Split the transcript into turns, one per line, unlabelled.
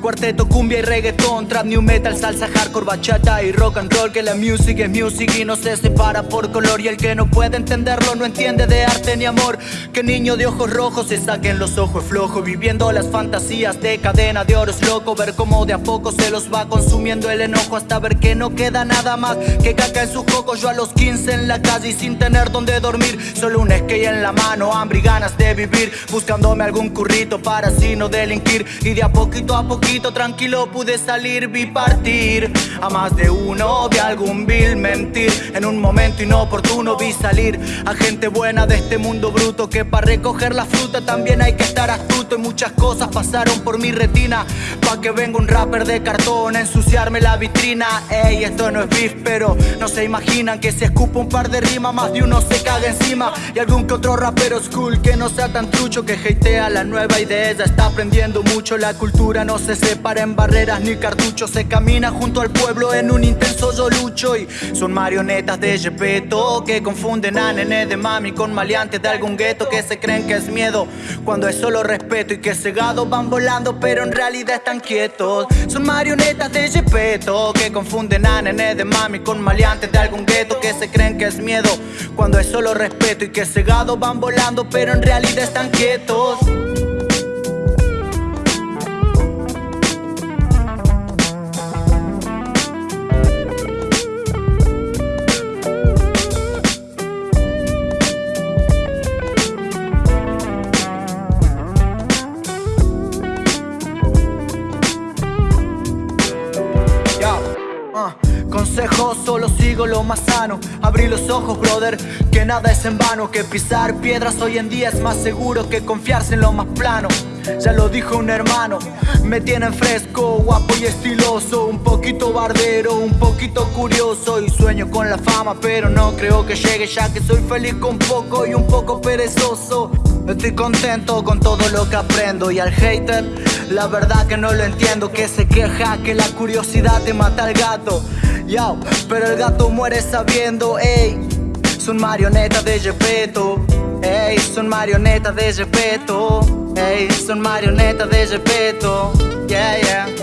Cuarteto, cumbia y reggaetón, trap, new metal, salsa, hardcore, bachata y rock and roll Que la music es music y no se separa por color Y el que no puede entenderlo no entiende de arte ni amor. Que niño de ojos rojos se saquen los ojos flojos Viviendo las fantasías de cadena de oro es loco Ver cómo de a poco se los va consumiendo el enojo Hasta ver que no queda nada más. Que caca en sus cocos Yo a los 15 en la calle sin tener donde dormir. Solo un skate en la mano, hambre y ganas de vivir Buscándome algún currito para así no delinquir. Y de a poquito a poquito tranquilo pude salir, vi partir. A más de uno vi algún vil mentir. En un momento inoportuno vi salir A gente buena de este mundo bruto Que para recoger la fruta también hay que estar astuto. Y muchas cosas pasaron por mi retina Pa' que venga un rapper de cartón a ensuciarme la vitrina. Ey, esto no es beef, pero no se imaginan Que si escupo un par de rimas más de uno se caga encima. Y algún que otro rapero school que no sea tan trucho Que hatea la nueva idea, está aprendiendo mucho La cultura no se para en barreras ni cartuchos Se camina junto al pueblo en un intenso yo lucho Y son marionetas de Gepetto Que confunden a nene de mami con maleantes de algún gueto Que se creen que es miedo cuando es solo respeto Y que cegados van volando pero en realidad están quietos. Son marionetas de Gepetto Que confunden a nene de mami con maleantes de algún gueto Que se creen que es miedo cuando es solo respeto Y que cegados van volando pero en realidad están quietos solo sigo lo más sano. Abrí los ojos, brother, que nada es en vano. Que pisar piedras hoy en día es más seguro Que confiarse en lo más plano. Ya lo dijo un hermano, me tienen fresco, guapo y estiloso. Un poquito bardero, un poquito curioso. Y sueño con la fama, pero no creo que llegue Ya que soy feliz con poco y un poco perezoso Estoy contento con todo lo que aprendo Y al hater, la verdad que no lo entiendo Que se queja que la curiosidad te mata al gato. Pero el gato muere sabiendo, ey Son marionetas de respeto, ey Son marionetas de respeto, ey Son marionetas de respeto, yeah, yeah